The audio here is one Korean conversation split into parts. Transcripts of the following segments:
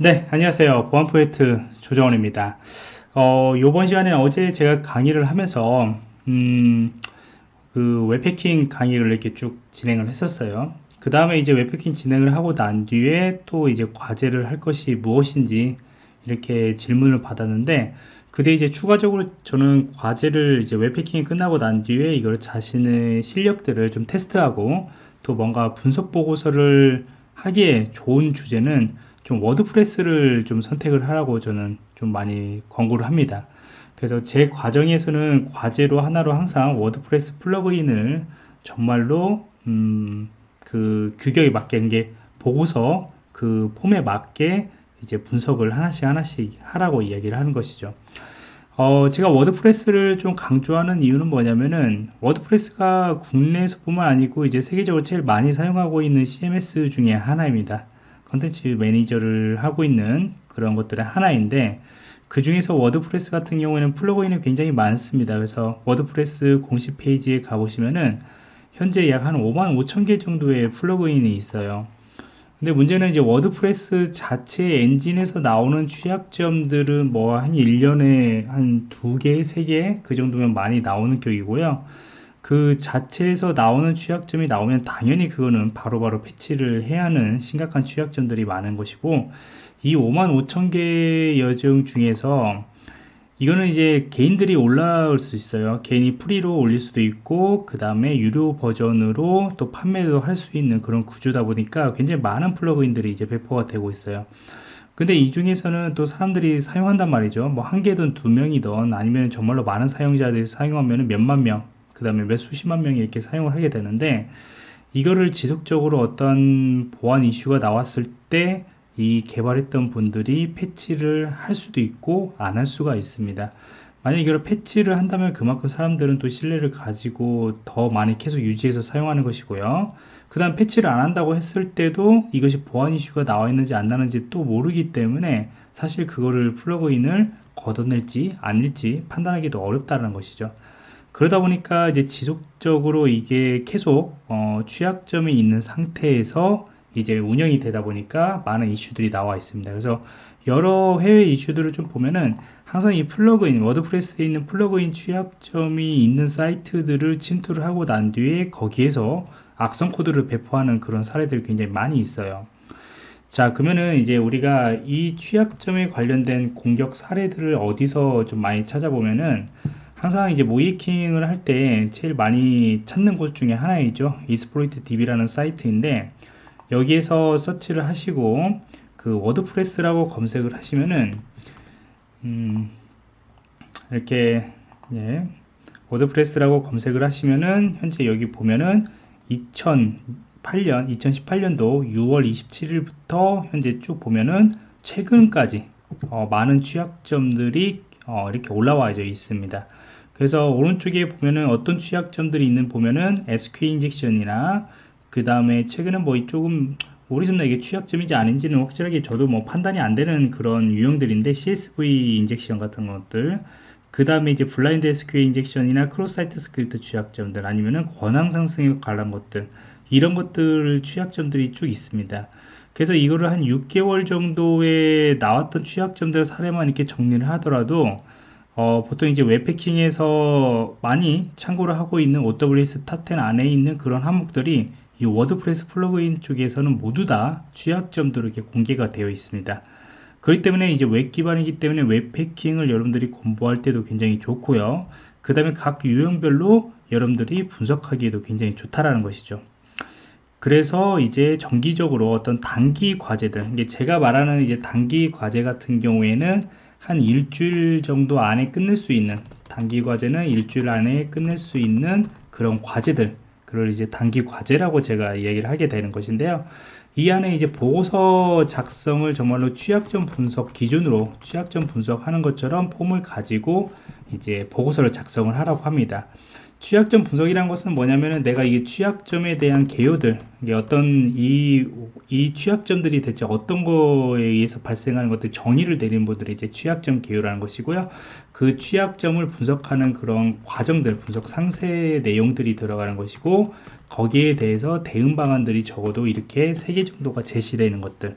네 안녕하세요. 보안 프로젝트 조정원입니다. 어, 이번 시간에는 어제 제가 강의를 하면서 음, 그 웹해킹 강의를 이렇게 쭉 진행을 했었어요. 그 다음에 이제 웹해킹 진행을 하고 난 뒤에 또 이제 과제를 할 것이 무엇인지 이렇게 질문을 받았는데 그때 이제 추가적으로 저는 과제를 이제 웹해킹이 끝나고 난 뒤에 이걸 자신의 실력들을 좀 테스트하고 또 뭔가 분석 보고서를 하기에 좋은 주제는 좀 WordPress를 좀 선택을 하라고 저는 좀 많이 권고를 합니다. 그래서 제 과정에서는 과제로 하나로 항상 WordPress plugin을 정말로 음, 그 규격에 맞게 게 보고서 그 폼에 맞게 이제 분석을 하나씩 하나씩 하라고 이야기를 하는 것이죠. 어, 제가 WordPress를 좀 강조하는 이유는 뭐냐면은 WordPress가 국내에서 뿐만 아니고 이제 세계적으로 제일 많이 사용하고 있는 CMS 중에 하나입니다 컨텐츠 매니저를 하고 있는 그런 것들의 하나인데 그 중에서 WordPress 같은 경우에는 plugin이 굉장히 많습니다 그래서 WordPress 공식 페이지에 가보시면은 현재 약 한 5만 5천 개 정도의 plugin이 있어요 근데 문제는 이제 WordPress 자체 엔진에서 나오는 취약점들은 뭐 한 1년에 한 2개, 3개 그 정도면 많이 나오는 격이고요. 그 자체에서 나오는 취약점이 나오면 당연히 그거는 바로바로 바로 패치를 해야 하는 심각한 취약점들이 많은 것이고 이 5만 5천 개 여정 중에서 이거는 이제 개인들이 올라올 수 있어요. 개인이 프리로 올릴 수도 있고 그 다음에 유료 버전으로 또 판매도 할 수 있는 그런 구조다 보니까 굉장히 많은 플러그인들이 이제 배포가 되고 있어요. 근데 이 중에서는 또 사람들이 사용한단 말이죠. 뭐 한 개든 두 명이든 아니면 정말로 많은 사용자들이 사용하면 몇만 명 그 다음에 몇 수십만 명이 이렇게 사용을 하게 되는데 이거를 지속적으로 어떤 보안 이슈가 나왔을 때 이 개발했던 분들이 패치를 할 수도 있고 안 할 수가 있습니다. 만약 이걸 패치를 한다면 그만큼 사람들은 또 신뢰를 가지고 더 많이 계속 유지해서 사용하는 것이고요. 그 다음 패치를 안 한다고 했을 때도 이것이 보안 이슈가 나와 있는지 안 나는지 또 모르기 때문에 사실 그거를 플러그인을 걷어낼지 아닐지 판단하기도 어렵다는 것이죠 그러다 보니까 이제 지속적으로 이게 계속 어, 취약점이 있는 상태에서 이제 운영이 되다 보니까 많은 이슈들이 나와 있습니다. 그래서 여러 해외 이슈들을 좀 보면은 항상 이 plugin, WordPress에 있는 plugin 취약점이 있는 사이트들을 침투를 하고 난 뒤에 거기에서 악성 코드를 배포하는 그런 사례들이 굉장히 많이 있어요. 자 그러면은 이제 우리가 이 취약점에 관련된 공격 사례들을 어디서 좀 많이 찾아보면은 항상 이제 모의해킹을 할 때 제일 많이 찾는 곳 중에 하나이죠. Exploit DB라는 사이트인데 여기에서 서치를 하시고 그 WordPress라고 검색을 하시면은 음 이렇게 예, WordPress라고 검색을 하시면은 현재 여기 보면은 2008년 2018년도 6월 27일부터 현재 쭉 보면은 최근까지 어, 많은 취약점들이 어, 이렇게 올라와 있습니다 그래서 오른쪽에 보면은 어떤 취약점들이 있는 보면은 SQ 인젝션이나 그 다음에 최근에 뭐 조금 오리지널 이게 취약점인지 아닌지는 확실하게 저도 뭐 판단이 안 되는 그런 유형들인데 CSV injection 같은 것들 그 다음에 이제 블라인드 SQL 인젝션이나 크로사이트 스크립트 취약점들 아니면은 권한 상승에 관한 것들 이런 것들 취약점들이 쭉 있습니다. 그래서 이거를 한 6개월 정도에 나왔던 취약점들 사례만 이렇게 정리를 하더라도 어, 보통 이제 웹해킹에서 많이 참고를 하고 있는 OWS 탑10 안에 있는 그런 항목들이 이 WordPress plugin 쪽에서는 모두 다 취약점들로 이렇게 공개가 되어 있습니다. 그렇기 때문에 이제 웹 기반이기 때문에 웹 해킹을 여러분들이 공부할 때도 굉장히 좋고요. 그 다음에 각 유형별로 여러분들이 분석하기에도 굉장히 좋다라는 것이죠. 그래서 이제 정기적으로 어떤 단기 과제들, 제가 말하는 이제 단기 과제 같은 경우에는 한 일주일 정도 안에 끝낼 수 있는 단기 과제는 일주일 안에 끝낼 수 있는 그런 과제들 그걸 이제 단기 과제라고 제가 이야기를 하게 되는 것인데요. 이 안에 이제 보고서 작성을 정말로 취약점 분석 기준으로 취약점 분석하는 것처럼 폼을 가지고 이제 보고서를 작성을 하라고 합니다. 취약점 분석이란 것은 뭐냐면은 내가 이 취약점에 대한 개요들 어떤 이, 이 취약점들이 대체 어떤 거에 의해서 발생하는 것들 정의를 내리는 분들이 이제 취약점 개요라는 것이고요. 그 취약점을 분석하는 그런 과정들 분석 상세 내용들이 들어가는 것이고 거기에 대해서 대응 방안들이 적어도 이렇게 세 개 정도가 제시되는 것들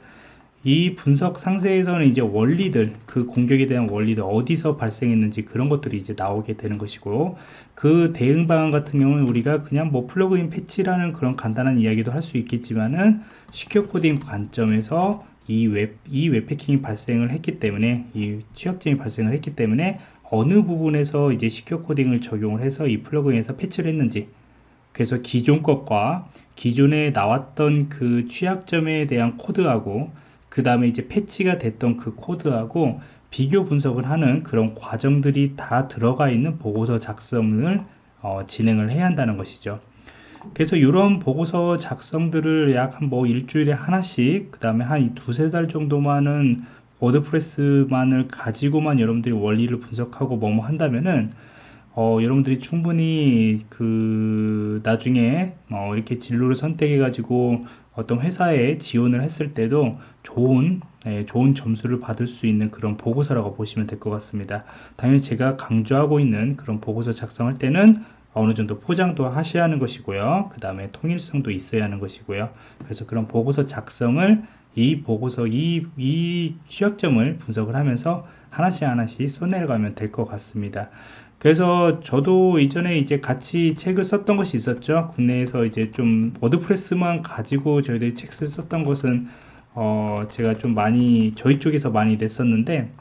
이 분석 상세에서는 이제 원리들 그 공격에 대한 원리들 어디서 발생했는지 그런 것들이 이제 나오게 되는 것이고 그 대응 방안 같은 경우는 우리가 그냥 뭐 plugin 패치라는 그런 간단한 이야기도 할 수 있겠지만은 secure coding 관점에서 이 웹, 이 웹해킹이 발생을 했기 때문에 이 취약점이 발생을 했기 때문에 어느 부분에서 이제 secure coding을 적용을 해서 이 plugin에서 패치를 했는지 그래서 기존 것과 기존에 나왔던 그 취약점에 대한 코드하고 그 다음에 이제 패치가 됐던 그 코드하고 비교 분석을 하는 그런 과정들이 다 들어가 있는 보고서 작성을 어, 진행을 해야 한다는 것이죠. 그래서 이런 보고서 작성들을 약 한 뭐 일주일에 하나씩 그 다음에 한 두세 달 정도만은 워드프레스만을 가지고만 여러분들이 원리를 분석하고 뭐뭐 한다면은 어, 여러분들이 충분히 그 나중에 어, 이렇게 진로를 선택해 가지고 어떤 회사에 지원을 했을 때도 좋은 예, 좋은 점수를 받을 수 있는 그런 보고서라고 보시면 될 것 같습니다. 당연히 제가 강조하고 있는 그런 보고서 작성할 때는 어느 정도 포장도 하셔야 하는 것이고요. 그 다음에 통일성도 있어야 하는 것이고요. 그래서 그런 보고서 작성을 이 보고서 이, 이 취약점을 분석을 하면서 하나씩 하나씩 써내려가면 될 것 같습니다. 그래서 저도 이전에 이제 같이 책을 썼던 것이 있었죠. 국내에서 이제 좀 워드프레스만 가지고 저희들이 책을 썼던 것은 어 제가 좀 많이 저희 쪽에서 많이 냈었는데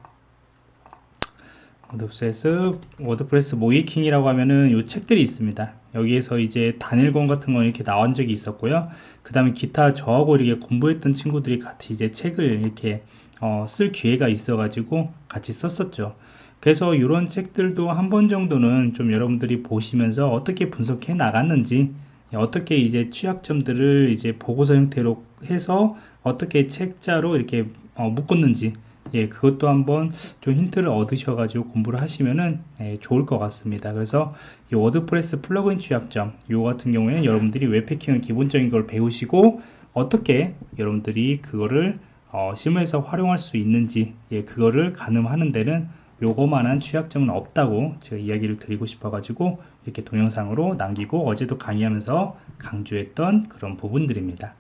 WordPress WordPress 모의해킹이라고 하면은 요 책들이 있습니다. 여기에서 이제 단일권 같은 거 이렇게 나온 적이 있었고요. 그 다음에 기타 저하고 이렇게 공부했던 친구들이 같이 이제 책을 이렇게 어, 쓸 기회가 있어 가지고 같이 썼었죠 그래서 이런 책들도 한 번 정도는 좀 여러분들이 보시면서 어떻게 분석해 나갔는지 어떻게 이제 취약점들을 이제 보고서 형태로 해서 어떻게 책자로 이렇게 어, 묶었는지 예, 그것도 한번 좀 힌트를 얻으셔가지고 공부를 하시면은 예, 좋을 것 같습니다. 그래서 이 WordPress plugin 취약점, 요 같은 경우에는 여러분들이 웹해킹을 기본적인 걸 배우시고 어떻게 여러분들이 그거를 어, 실무에서 활용할 수 있는지, 예, 그거를 가늠하는 데는 요거만한 취약점은 없다고 제가 이야기를 드리고 싶어 가지고 이렇게 동영상으로 남기고 어제도 강의하면서 강조했던 그런 부분들입니다